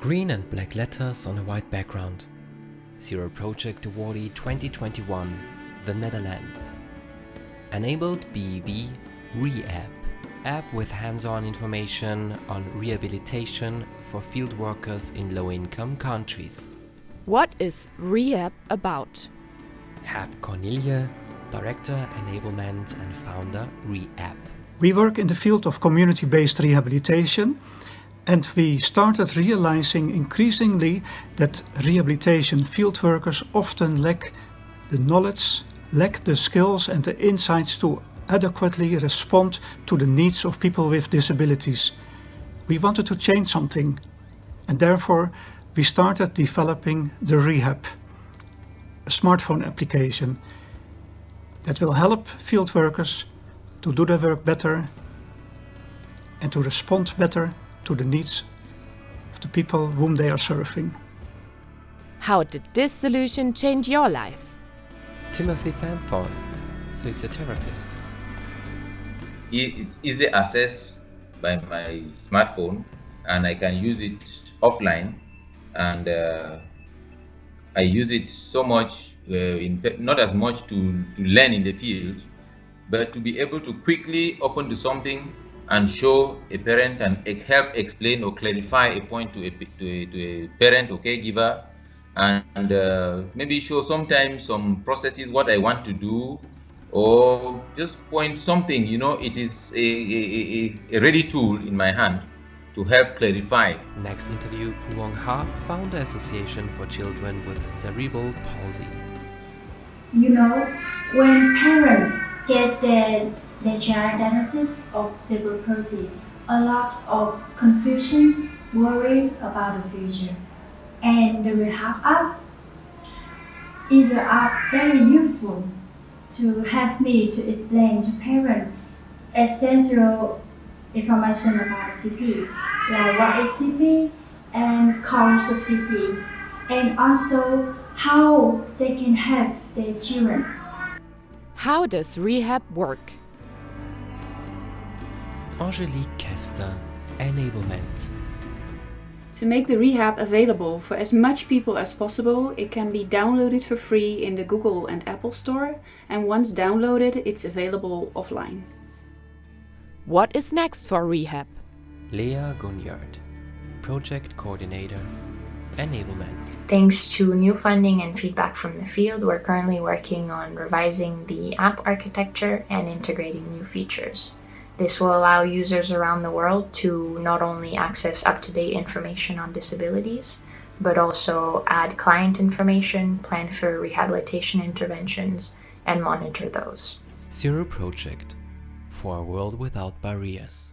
Green and black letters on a white background. Zero Project Awardee 2021, the Netherlands. Enabled BV ReApp, app with hands-on information on rehabilitation for field workers in low-income countries. What is ReApp about? Herb Cornielje, Director Enablement and Founder ReApp. We work in the field of community-based rehabilitation and we started realizing increasingly that rehabilitation field workers often lack the knowledge, lack the skills and the insights to adequately respond to the needs of people with disabilities. We wanted to change something and therefore we started developing the ReHab, a smartphone application that will help field workers to do their work better and to respond better to the needs of the people whom they are serving. How did this solution change your life? Timothy Famphon, physiotherapist. It's easily accessed by my smartphone and I can use it offline and uh, I use it so much, uh, in, not as much to, to learn in the field, but to be able to quickly open to something and show a parent and help explain or clarify a point to a, to a, to a parent or caregiver and uh, maybe show sometimes some processes what I want to do or just point something you know it is a, a, a ready tool in my hand to help clarify. Next interview Phuong Ha, Founder Association for Children with Cerebral Palsy. You know, when parents get their the diagnosis of cerebral a lot of confusion, worry about the future. And the Rehab app is very useful to help me to explain to parents essential information about CP, like what is CP and cause of CP, and also how they can help their children. How does rehab work? Angelique Kester, Enablement. To make the rehab available for as much people as possible, it can be downloaded for free in the Google and Apple Store, and once downloaded, it's available offline. What is next for rehab? Lea Gunyard, Project Coordinator, Enablement. Thanks to new funding and feedback from the field, we're currently working on revising the app architecture and integrating new features. This will allow users around the world to not only access up-to-date information on disabilities, but also add client information, plan for rehabilitation interventions, and monitor those. Zero Project for a world without barriers.